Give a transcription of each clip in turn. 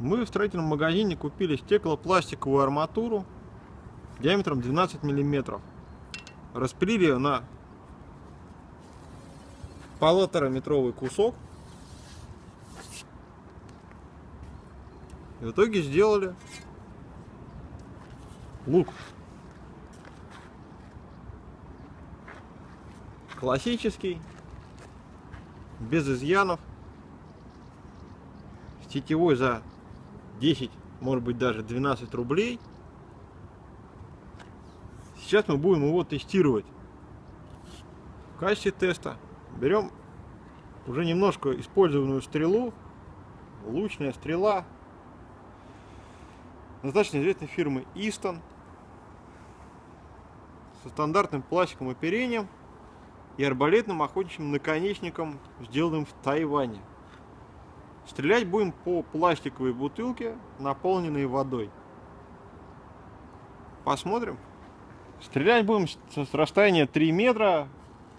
Мы в строительном магазине купили стеклопластиковую арматуру диаметром 12 миллиметров. Распилили ее на полутора метровый кусок. И в итоге сделали лук. Классический, без изъянов, с тетивой за 10, может быть даже 12 рублей. Сейчас мы будем его тестировать. В качестве теста берем уже немножко использованную стрелу, лучная стрела, достаточно известной фирмы Easton, со стандартным пластиковым оперением и арбалетным охотничьим наконечником, сделанным в Тайване. Стрелять будем по пластиковой бутылке, наполненной водой. Посмотрим. Стрелять будем с расстояния 3 метра,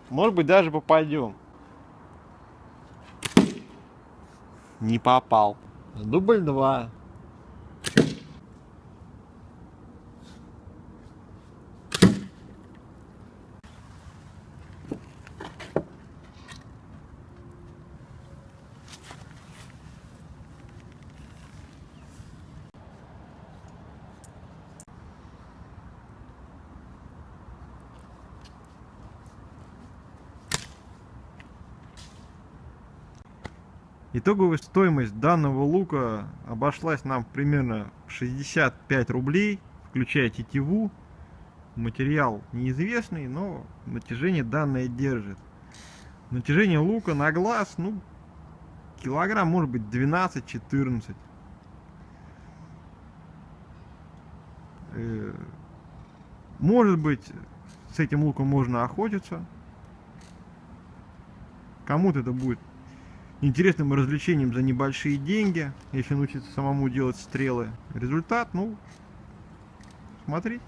может быть даже попадем. Не попал. Дубль 2. Итоговая стоимость данного лука обошлась нам примерно 65 рублей, включая тетиву. Материал неизвестный, но натяжение данное держит. Натяжение лука на глаз, ну, килограмм может быть 12-14. Э, может быть, с этим луком можно охотиться. Кому-то это будет интересным развлечением за небольшие деньги, если научиться самому делать стрелы. Результат, ну, смотреть.